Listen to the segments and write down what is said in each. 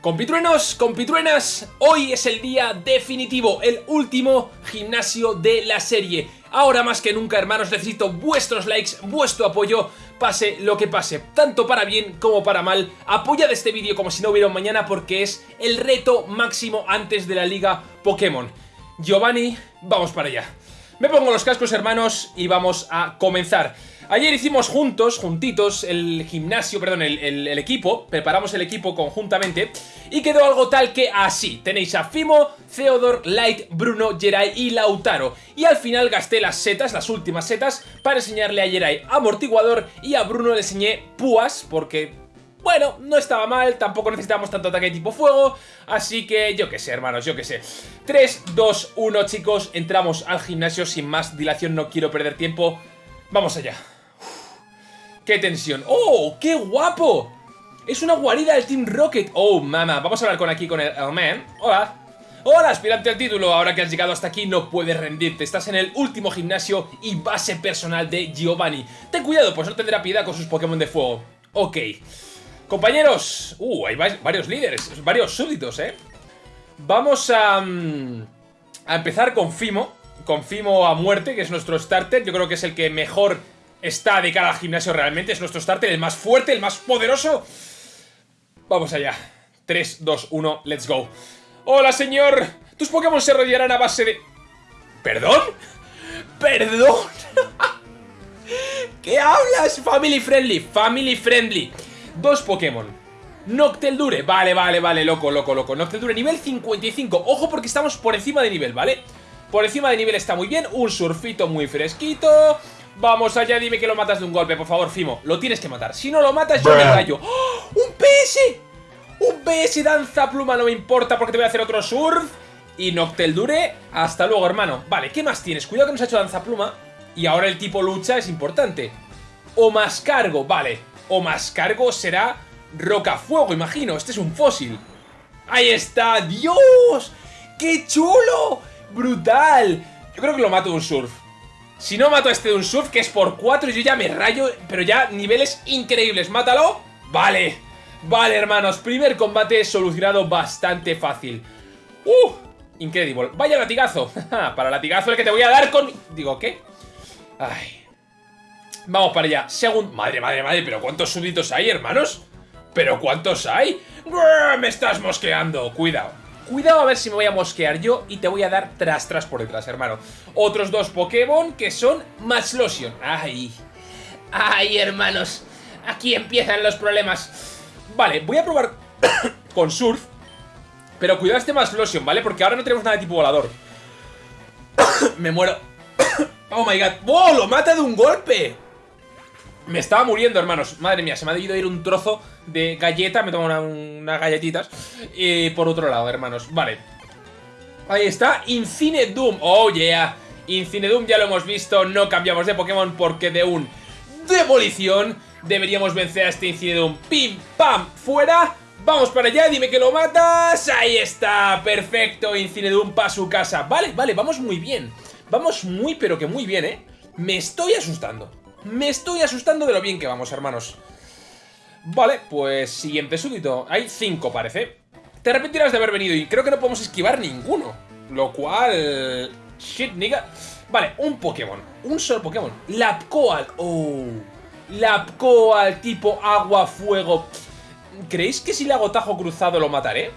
Compitruenos, compitruenas, hoy es el día definitivo, el último gimnasio de la serie. Ahora más que nunca, hermanos, necesito vuestros likes, vuestro apoyo, pase lo que pase, tanto para bien como para mal. Apoyad este vídeo como si no hubiera un mañana porque es el reto máximo antes de la liga Pokémon. Giovanni, vamos para allá. Me pongo los cascos, hermanos, y vamos a comenzar. Ayer hicimos juntos, juntitos, el gimnasio, perdón, el, equipo, preparamos el equipo conjuntamente y quedó algo tal que así. Tenéis a Fimo, Theodor, Light, Bruno, Jerai y Lautaro. Y al final gasté las setas, las últimas setas, para enseñarle a Jerai amortiguador y a Bruno le enseñé púas, porque bueno, no estaba mal, tampoco necesitamos tanto ataque tipo fuego, así que yo qué sé, hermanos, yo qué sé. 3, 2, 1, chicos, entramos al gimnasio sin más dilación, no quiero perder tiempo. Vamos allá. ¡Qué tensión! ¡Oh, qué guapo! Es una guarida del Team Rocket. Oh, mamá. Vamos a hablar con aquí con el, man. Hola. Hola, aspirante al título. Ahora que has llegado hasta aquí no puedes rendirte. Estás en el último gimnasio y base personal de Giovanni. Ten cuidado, pues no tendrá piedad con sus Pokémon de fuego. Ok. Compañeros. Uh, hay varios líderes, varios súbditos, ¿eh? Vamos a... Mm, a empezar con Fimo. Con Fimo a muerte, que es nuestro starter. Yo creo que es el que mejor está de cara al gimnasio realmente. Es nuestro starter, el más fuerte, el más poderoso. Vamos allá. 3, 2, 1, let's go. ¡Hola, señor! Tus Pokémon se rodearán a base de... ¿Perdón? ¿Perdón? ¿Qué hablas? Family friendly, family friendly. Dos Pokémon. Nocteldure, vale, vale, vale, loco, loco, loco Nocteldure, nivel 55, ojo porque estamos por encima de nivel, ¿vale? Por encima de nivel está muy bien, un surfito muy fresquito Vamos allá, dime que lo matas de un golpe, por favor, Fimo. Lo tienes que matar. Si no lo matas, yo me rayo. ¡Oh! ¡Un PS! ¡Un PS danza pluma! No me importa porque te voy a hacer otro surf. Y Nocteldure, hasta luego, hermano. Vale, ¿qué más tienes? Cuidado que nos ha hecho danza pluma. Y ahora el tipo lucha es importante. O más cargo, vale. O más cargo será rocafuego, imagino. Este es un fósil. ¡Ahí está! ¡Dios! ¡Qué chulo! ¡Brutal! Yo creo que lo mato de un surf. Si no mato a este de un surf, que es por 4, yo ya me rayo, pero ya niveles increíbles. ¿Mátalo? Vale. Vale, hermanos. Primer combate solucionado bastante fácil. ¡Uh! Increíble. Vaya latigazo. para latigazo el que te voy a dar con... Digo, ¿qué? Ay. Vamos para allá. Segundo... Madre, madre, madre. ¿Pero cuántos súbditos hay, hermanos? ¿Pero cuántos hay? ¡Me estás mosqueando! Cuidado. Cuidado a ver si me voy a mosquear yo y te voy a dar tras tras por detrás, hermano. Otros dos Pokémon que son Matchlosion. ¡Ay! ¡Ay, hermanos! Aquí empiezan los problemas. Vale, voy a probar con Surf. Pero cuidado este Matchlosion, ¿vale? Porque ahora no tenemos nada de tipo volador. me muero. ¡Oh, my God! ¡Oh, lo mata de un golpe! Me estaba muriendo, hermanos. Madre mía, se me ha debido ir un trozo de galleta. Me tomo unas galletitas. Y por otro lado, hermanos. Vale. Ahí está. Incine Doom. Oh, yeah. Incine Doom ya lo hemos visto. No cambiamos de Pokémon porque de un demolición deberíamos vencer a este Incine Doom. Pim, pam, fuera. Vamos para allá, dime que lo matas. Ahí está, perfecto, Doom para su casa. Vale, vale, vamos muy bien. Vamos muy, pero que muy bien, ¿eh? Me estoy asustando. Me estoy asustando de lo bien que vamos, hermanos. Vale, pues siguiente súbdito. Hay cinco, parece. Te arrepentirás de haber venido y creo que no podemos esquivar ninguno. Lo cual... Shit, nigga. Vale, un Pokémon. Un solo Pokémon. Lapcoal. Oh. Lapcoal tipo agua-fuego. ¿Creéis que si le hago tajo cruzado lo mataré?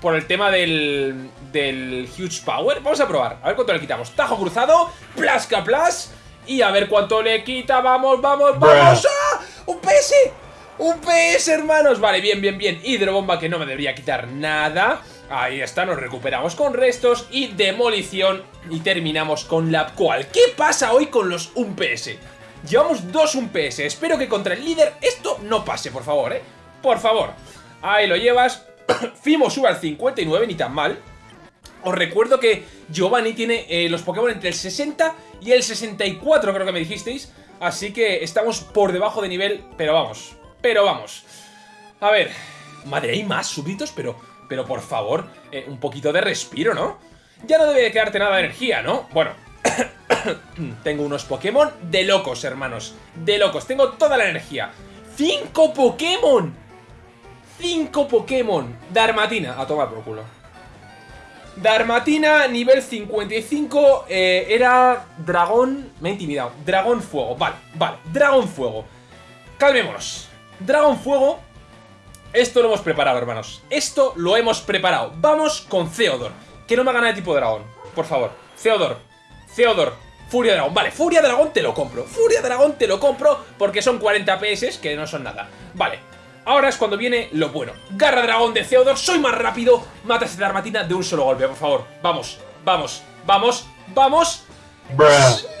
Por el tema del... Del Huge Power. Vamos a probar. A ver cuánto le quitamos. Tajo cruzado. Plasca plas. Y a ver cuánto le quita, vamos, vamos, vamos ¡Ah! ¡Un PS! ¡Un PS, hermanos! Vale, bien, bien, bien Hidrobomba que no me debería quitar nada Ahí está, nos recuperamos con restos Y demolición Y terminamos con la cual ¿Qué pasa hoy con los 1 PS? Llevamos dos 1 PS Espero que contra el líder esto no pase, por favor, ¿eh? Por favor Ahí lo llevas Fimo sube al 59, ni tan mal os recuerdo que Giovanni tiene eh, los Pokémon entre el 60 y el 64, creo que me dijisteis. Así que estamos por debajo de nivel, pero vamos, pero vamos. A ver, madre, hay más súbditos, pero, pero por favor, eh, un poquito de respiro, ¿no? Ya no debe de quedarte nada de energía, ¿no? Bueno, tengo unos Pokémon de locos, hermanos, de locos, tengo toda la energía. ¡Cinco Pokémon! 5 Pokémon. Darmatina, a tomar por culo. Darmatina, nivel 55, eh, era dragón... Me ha intimidado. Dragón fuego, vale, vale. Dragón fuego. Calmémonos. Dragón fuego. Esto lo hemos preparado, hermanos. Esto lo hemos preparado. Vamos con Theodor. Que no me haga nada de tipo dragón. Por favor. Theodor. Theodor. Furia Dragón. Vale, Furia Dragón te lo compro. Furia Dragón te lo compro porque son 40 PS que no son nada. Vale. Ahora es cuando viene lo bueno. Garra Dragón de Theodor. Soy más rápido. Mata a esta armatina de un solo golpe, por favor. Vamos, vamos, vamos, vamos.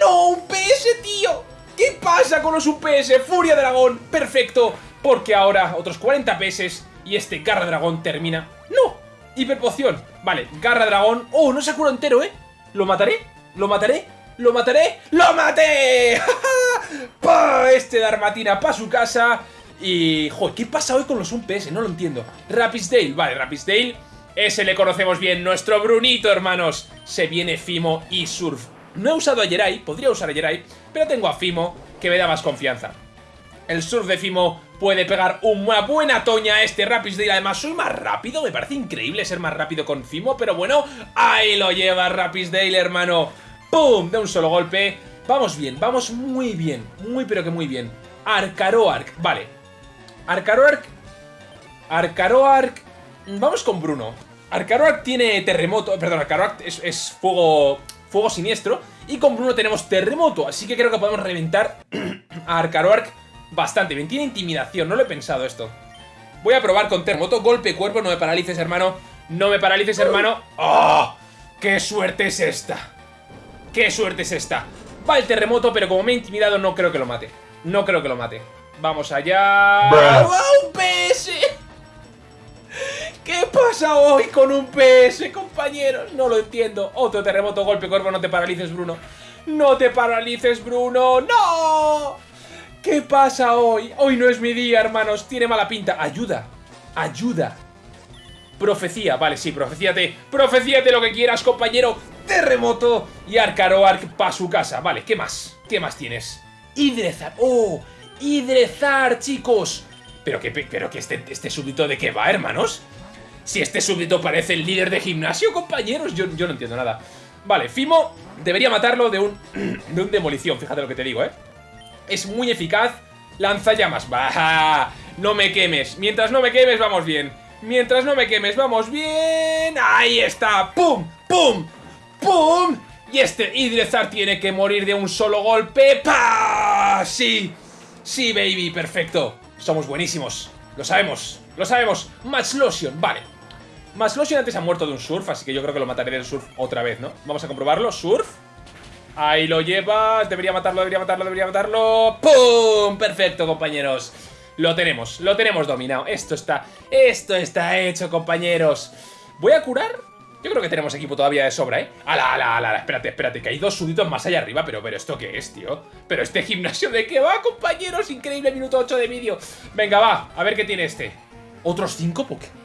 ¡No! ¡Un PS, tío! ¿Qué pasa con los UPS? Furia Dragón. Perfecto. Porque ahora otros 40 PS y este Garra Dragón termina... ¡No! Hiperpoción. Vale, Garra Dragón. ¡Oh, no se cura entero, eh! ¿Lo mataré? ¿Lo mataré? ¿Lo mataré? ¡Lo maté! ¡Pa! Este Darmatina para su casa. Y... Joder, ¿qué pasa hoy con los UPS? No lo entiendo. Rapisdale. Vale, Rapisdale. Ese le conocemos bien. Nuestro Brunito, hermanos. Se viene Fimo y Surf. No he usado a Jerai. Podría usar a Jerai. Pero tengo a Fimo, que me da más confianza. El Surf de Fimo puede pegar una buena toña a este Rapisdale. Además, soy más rápido. Me parece increíble ser más rápido con Fimo. Pero bueno, ahí lo lleva Rapisdale, hermano. ¡Pum! De un solo golpe. Vamos bien, vamos muy bien. Muy pero que muy bien. Arcaroark, vale. Arcaroark. Arcaroark. Vamos con Bruno. Arcaroark tiene terremoto. Perdón, Arcaroark es, fuego. Fuego siniestro. Y con Bruno tenemos terremoto. Así que creo que podemos reventar a Arcaroark bastante bien. Tiene intimidación, no lo he pensado esto. Voy a probar con terremoto. Golpe cuerpo, no me paralices, hermano. No me paralices, hermano. ¡Oh! ¡Qué suerte es esta! ¡Qué suerte es esta! Va el terremoto, pero como me ha intimidado no creo que lo mate. No creo que lo mate. Vamos allá... ¡Un PS! ¿Qué pasa hoy con un PS, compañeros? No lo entiendo. Otro terremoto, golpe, cuerpo, no te paralices, Bruno. ¡No te paralices, Bruno! ¡No! ¿Qué pasa hoy? Hoy no es mi día, hermanos. Tiene mala pinta. Ayuda. Ayuda. Profecía. Vale, sí, profecíate. Profecíate lo que quieras, compañero. Terremoto y Arcaroark para su casa. Vale, ¿qué más? ¿Qué más tienes? Hidrezar. ¡Oh! Hidrezar, chicos. Pero que, pero que este, este súbdito de qué va, hermanos. Si este súbdito parece el líder de gimnasio, compañeros. Yo, yo no entiendo nada. Vale, Fimo debería matarlo de un, de un demolición. Fíjate lo que te digo, ¿eh? Es muy eficaz. Lanza llamas. ¡Bah! No me quemes. Mientras no me quemes, vamos bien. Mientras no me quemes, vamos bien. ¡Ahí está! ¡Pum! ¡Pum! ¡Pum! Y este Idrezar tiene que morir de un solo golpe. ¡Pah! ¡Sí! ¡Sí, baby! ¡Perfecto! Somos buenísimos. Lo sabemos. Lo sabemos. Match Lotion. Vale. Match Lotion antes ha muerto de un surf, así que yo creo que lo mataré del surf otra vez, ¿no? Vamos a comprobarlo. Surf. Ahí lo lleva. Debería matarlo, debería matarlo, debería matarlo. ¡Pum! Perfecto, compañeros. Lo tenemos, lo tenemos dominado. Esto está, esto está hecho, compañeros. Voy a curar yo creo que tenemos equipo todavía de sobra, ¿eh? ¡Ala, ala, ala! Espérate, espérate, que hay dos súbditos más allá arriba. Pero, pero, ¿esto qué es, tío? Pero este gimnasio de qué va, compañeros. Increíble, minuto 8 de vídeo. Venga, va, a ver qué tiene este. ¿Otros 5 Pokémon?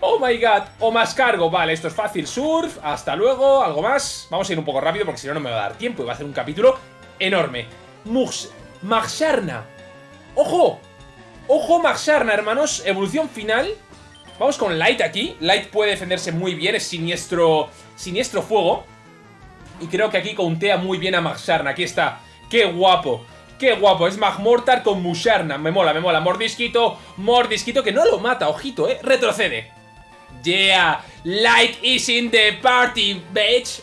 Oh my god, o más cargo, vale, esto es fácil Surf, hasta luego, algo más Vamos a ir un poco rápido porque si no no me va a dar tiempo Y va a hacer un capítulo enorme Mux, Maxarna ¡Ojo! ¡Ojo Maxarna, hermanos! Evolución final Vamos con Light aquí. Light puede defenderse muy bien, es siniestro, siniestro fuego. Y creo que aquí contea muy bien a Maxarna. Aquí está. ¡Qué guapo! ¡Qué guapo! Es Magmortar con Musharna. Me mola, me mola. Mordisquito, Mordisquito, que no lo mata, ojito, ¿eh? Retrocede. Yeah, Light is in the party, bitch.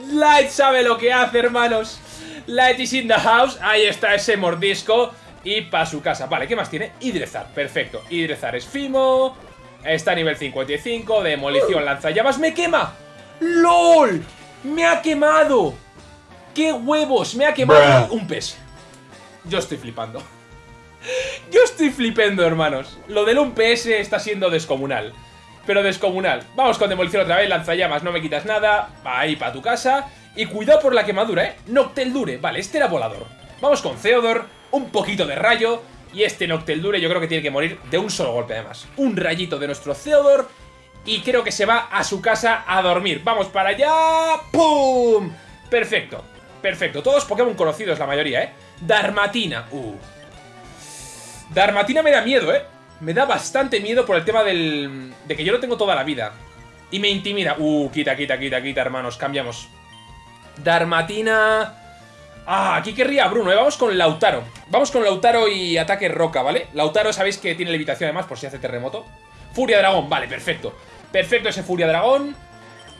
Light sabe lo que hace, hermanos. Light is in the house. Ahí está ese mordisco. Y para su casa. Vale, ¿qué más tiene? Hidrezar, perfecto. Hidrezar es Fimo. Está a nivel 55. Demolición, lanzallamas. ¡Me quema! ¡LOL! ¡Me ha quemado! ¡Qué huevos! ¡Me ha quemado! Un pez. Yo estoy flipando. Yo estoy flipando, hermanos. Lo del un PS está siendo descomunal. Pero descomunal. Vamos con demolición otra vez. Lanzallamas, no me quitas nada. Ahí para tu casa. Y cuidado por la quemadura, ¿eh? Noctel Dure. Vale, este era volador. Vamos con Theodor un poquito de rayo y este Nocteldure yo creo que tiene que morir de un solo golpe además. Un rayito de nuestro Theodor y creo que se va a su casa a dormir. ¡Vamos para allá! ¡Pum! Perfecto, perfecto. Todos Pokémon conocidos la mayoría, ¿eh? Darmatina. Uh. Darmatina me da miedo, ¿eh? Me da bastante miedo por el tema del... De que yo lo tengo toda la vida. Y me intimida. Uh, quita, quita, quita, quita, hermanos. Cambiamos. Darmatina... Ah, aquí querría Bruno, ¿eh? Vamos con Lautaro. Vamos con Lautaro y ataque roca, ¿vale? Lautaro sabéis que tiene levitación además por si hace terremoto. Furia dragón, vale, perfecto. Perfecto ese Furia dragón.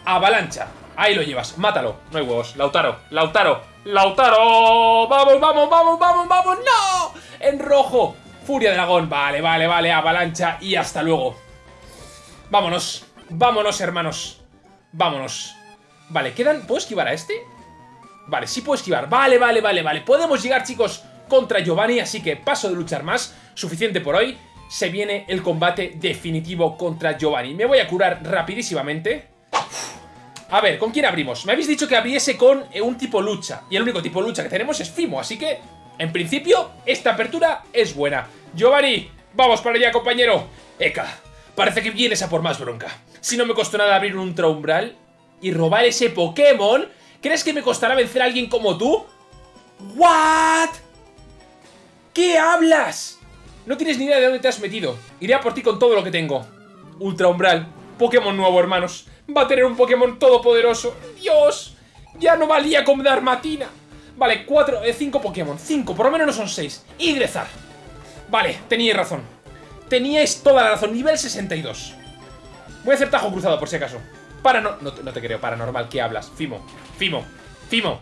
Avalancha. Ahí lo llevas, mátalo. No hay huevos. Lautaro, Lautaro, Lautaro. Vamos, vamos, vamos, vamos, vamos. ¡No! En rojo. Furia dragón. Vale, vale, vale. Avalancha y hasta luego. Vámonos. Vámonos, hermanos. Vámonos. Vale, quedan... ¿Puedo esquivar a este? Vale, sí puedo esquivar. Vale, vale, vale, vale. Podemos llegar, chicos, contra Giovanni, así que paso de luchar más. Suficiente por hoy. Se viene el combate definitivo contra Giovanni. Me voy a curar rapidísimamente. A ver, ¿con quién abrimos? Me habéis dicho que abriese con eh, un tipo lucha. Y el único tipo lucha que tenemos es Fimo, así que... En principio, esta apertura es buena. Giovanni, vamos para allá, compañero. Eka, parece que vienes a por más bronca. Si no me costó nada abrir un Umbral y robar ese Pokémon... ¿Crees que me costará vencer a alguien como tú? ¿What? ¿Qué hablas? No tienes ni idea de dónde te has metido. Iré a por ti con todo lo que tengo. Ultra Umbral. Pokémon nuevo, hermanos. Va a tener un Pokémon todopoderoso. ¡Dios! Ya no valía con Darmatina. Vale, cuatro, eh, cinco Pokémon. Cinco, por lo menos no son seis. Idrezar. Vale, teníais razón. Teníais toda la razón. Nivel 62. Voy a hacer tajo cruzado, por si acaso. Para no, no, te creo, paranormal, ¿qué hablas? Fimo, Fimo, Fimo,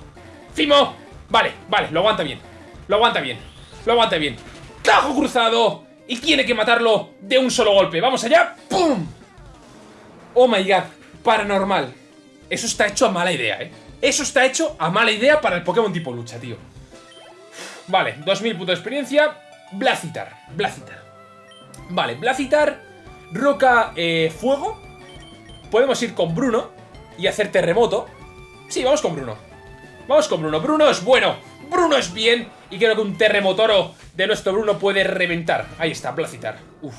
Fimo Vale, vale, lo aguanta bien Lo aguanta bien, lo aguanta bien ¡Tajo cruzado! Y tiene que matarlo de un solo golpe ¡Vamos allá! ¡Pum! Oh my god, paranormal Eso está hecho a mala idea, ¿eh? Eso está hecho a mala idea para el Pokémon tipo lucha, tío Vale, 2000 puntos de experiencia Blacitar, Blacitar Vale, Blacitar Roca, eh, fuego Podemos ir con Bruno y hacer terremoto. Sí, vamos con Bruno. Vamos con Bruno. Bruno es bueno. Bruno es bien. Y creo que un terremotoro de nuestro Bruno puede reventar. Ahí está, Placitar. Uf.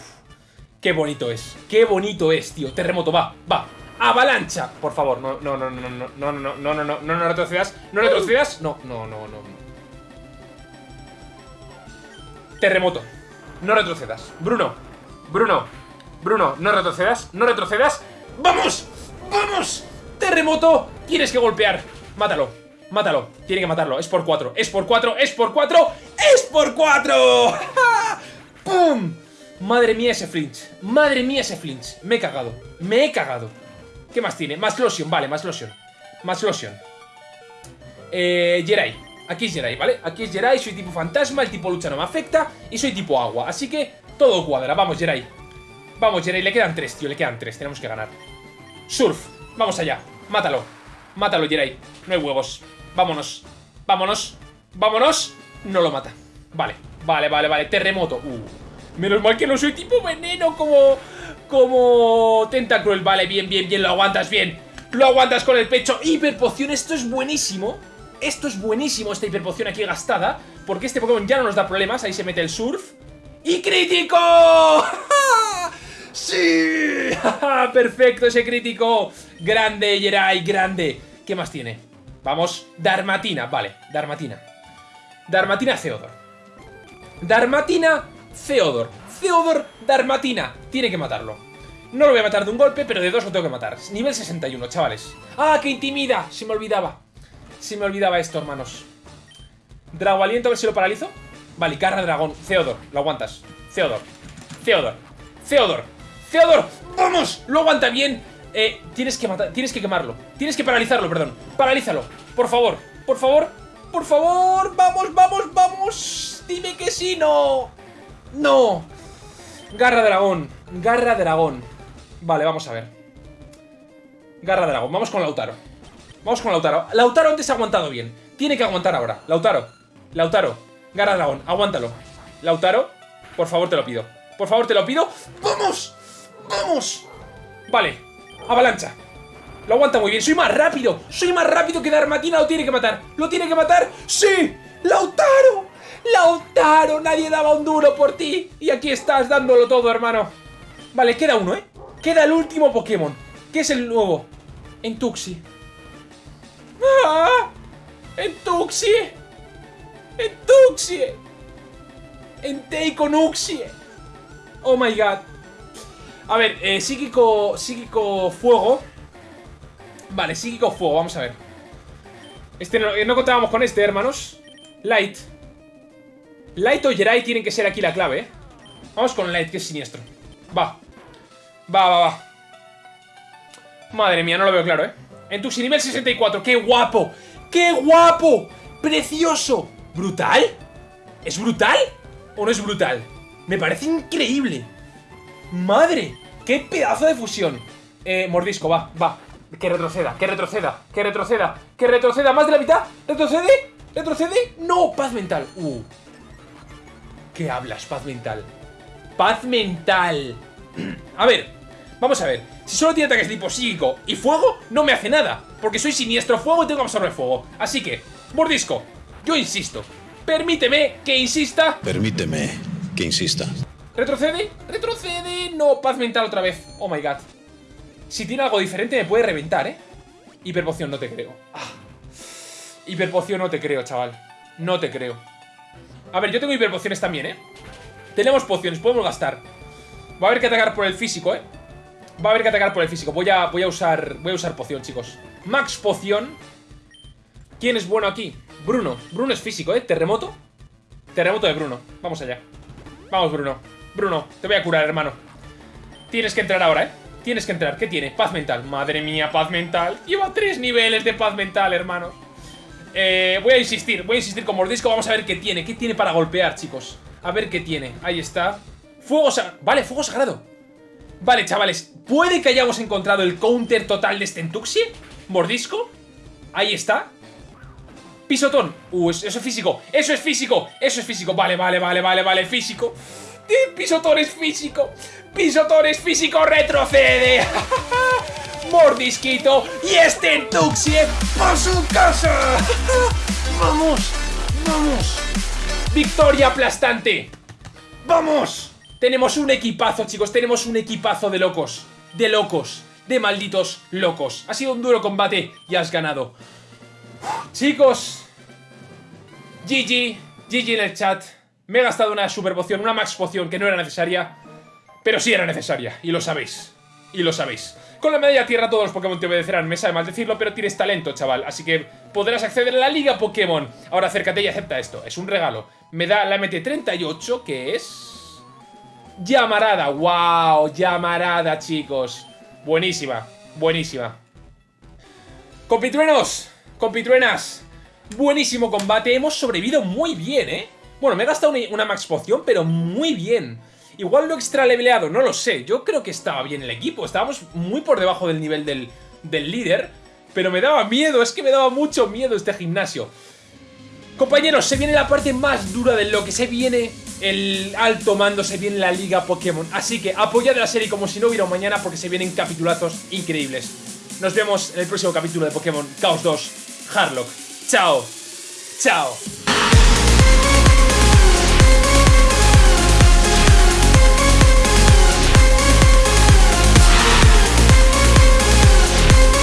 Qué bonito es. Qué bonito es, tío. Terremoto, va, va. Avalancha. Por favor, no, no, no, no, no, no, no, no, no, no, no, retrocedas. No retrocedas. No, no, no, no. Terremoto. No retrocedas. Bruno. Bruno. Bruno, no retrocedas. No retrocedas. ¡Vamos! ¡Vamos! ¡Terremoto! Tienes que golpear. Mátalo. Mátalo. Tiene que matarlo. Es por cuatro. Es por cuatro. Es por cuatro. ¡Es por cuatro! ¡Pum! Madre mía ese flinch. Madre mía ese flinch. Me he cagado. Me he cagado. ¿Qué más tiene? Más lotion. Vale, más lotion. Más lotion. Eh, Jerai. Aquí es Jerai, ¿vale? Aquí es Jerai. Soy tipo fantasma. El tipo lucha no me afecta. Y soy tipo agua. Así que todo cuadra. Vamos, Jerai. Vamos, Jerry, le quedan tres, tío, le quedan tres. Tenemos que ganar. Surf, vamos allá. Mátalo. Mátalo, Jerry. No hay huevos. Vámonos. Vámonos. Vámonos. No lo mata. Vale, vale, vale, vale. Terremoto. Uh. Menos mal que no soy tipo veneno como... Como... Tentacruel. Vale, bien, bien, bien. Lo aguantas bien. Lo aguantas con el pecho. Hiperpoción. Esto es buenísimo. Esto es buenísimo, esta hiperpoción aquí gastada. Porque este Pokémon ya no nos da problemas. Ahí se mete el surf. ¡Y crítico! ¡Sí! ¡Perfecto ese crítico! ¡Grande, Jerai! ¡Grande! ¿Qué más tiene? Vamos, Darmatina, vale, Darmatina. Darmatina Theodor. Darmatina Theodor. Theodor Darmatina. Tiene que matarlo. No lo voy a matar de un golpe, pero de dos lo tengo que matar. Nivel 61, chavales. ¡Ah, qué intimida! Se me olvidaba. Se me olvidaba esto, hermanos. Drago aliento, a ver si lo paralizo. Vale, carra dragón. Theodor, lo aguantas. Theodor. Theodor. Theodor. Theodor, ¡vamos! Lo aguanta bien. Eh, tienes que matar, tienes que quemarlo. Tienes que paralizarlo, perdón. Paralízalo, por favor. Por favor, por favor. Vamos, vamos, vamos. Dime que sí, no. No. Garra dragón. Garra dragón. Vale, vamos a ver. Garra dragón. Vamos con Lautaro. Vamos con Lautaro. Lautaro antes ha aguantado bien. Tiene que aguantar ahora. Lautaro. Lautaro. Garra dragón. Aguántalo. Lautaro. Por favor, te lo pido. Por favor, te lo pido. ¡Vamos! ¡Vamos! Vale, avalancha Lo aguanta muy bien, soy más rápido Soy más rápido que Darmatina, lo tiene que matar ¿Lo tiene que matar? ¡Sí! ¡Lautaro! ¡Lautaro! Nadie daba un duro por ti Y aquí estás dándolo todo, hermano Vale, queda uno, ¿eh? Queda el último Pokémon ¿Qué es el nuevo? Entuxi ¡Ah! ¡Entuxi! ¡Entuxi! Entei con Uxie. Oh my god. A ver, eh, psíquico, psíquico fuego. Vale, psíquico fuego, vamos a ver. Este no, eh, no contábamos con este, hermanos. Light. Light o Jerai tienen que ser aquí la clave, ¿eh? Vamos con Light, que es siniestro. Va. Va, va, va. Madre mía, no lo veo claro, ¿eh? En tu nivel 64. ¡Qué guapo! ¡Qué guapo! ¡Precioso! ¿Brutal? ¿Es brutal? ¿O no es brutal? Me parece increíble. ¡Madre! ¡Qué pedazo de fusión! Eh, mordisco, va, va. Que retroceda, que retroceda, que retroceda, que retroceda. ¿Más de la mitad? ¿Retrocede? ¿Retrocede? ¡No! Paz mental. Uh. ¿Qué hablas? Paz mental. Paz mental. A ver, vamos a ver. Si solo tiene ataques tipo psíquico y fuego, no me hace nada. Porque soy siniestro fuego y tengo que absorber fuego. Así que, mordisco, yo insisto. Permíteme que insista. Permíteme que insista. ¿Retrocede? ¿Retrocede? No, paz mental otra vez. Oh my god. Si tiene algo diferente me puede reventar, ¿eh? Hiperpoción, no te creo. Ah. Hiperpoción, no te creo, chaval. No te creo. A ver, yo tengo hiperpociones también, ¿eh? Tenemos pociones, podemos gastar. Va a haber que atacar por el físico, ¿eh? Va a haber que atacar por el físico. Voy a, voy a usar voy a usar poción, chicos. Max poción. ¿Quién es bueno aquí? Bruno. Bruno es físico, ¿eh? Terremoto. Terremoto de Bruno. Vamos allá. Vamos, Bruno. Bruno, te voy a curar, hermano. Tienes que entrar ahora, ¿eh? Tienes que entrar. ¿Qué tiene? Paz mental. Madre mía, paz mental. Lleva tres niveles de paz mental, hermano. Eh, voy a insistir. Voy a insistir con mordisco. Vamos a ver qué tiene. ¿Qué tiene para golpear, chicos? A ver qué tiene. Ahí está. Fuego sagrado. Vale, fuego sagrado. Vale, chavales. ¿Puede que hayamos encontrado el counter total de Stentuxie? Mordisco. Ahí está. Pisotón. Uh, eso es físico. Eso es físico. Eso es físico. Vale, vale, vale, vale, vale. Físico. Pisotón es físico. Pisotón es físico. Retrocede. Mordisquito. Y Stentuxie por su casa. Vamos. Vamos. Victoria aplastante. ¡Vamos! Tenemos un equipazo, chicos. Tenemos un equipazo de locos. De locos. De malditos locos. Ha sido un duro combate y has ganado. Chicos. GG. GG en el chat. Me he gastado una super poción, una max poción que no era necesaria. Pero sí era necesaria. Y lo sabéis. Y lo sabéis. Con la medalla tierra todos los Pokémon te obedecerán. Me sabe mal decirlo, pero tienes talento, chaval. Así que podrás acceder a la Liga Pokémon. Ahora acércate y acepta esto. Es un regalo. Me da la MT38, que es... Llamarada, wow, llamarada, chicos. Buenísima, buenísima. Compitruenos, compitruenas. Buenísimo combate, hemos sobrevivido muy bien, ¿eh? Bueno, me he gastado una, max poción, pero muy bien. Igual lo extra leveleado, no lo sé. Yo creo que estaba bien el equipo. Estábamos muy por debajo del nivel del, del líder. Pero me daba miedo, es que me daba mucho miedo este gimnasio. Compañeros, se viene la parte más dura de lo que se viene el alto mando, se viene la liga Pokémon. Así que apoyad la serie como si no hubiera mañana porque se vienen capitulazos increíbles. Nos vemos en el próximo capítulo de Pokémon Chaos 2 Harlock. Chao. Chao.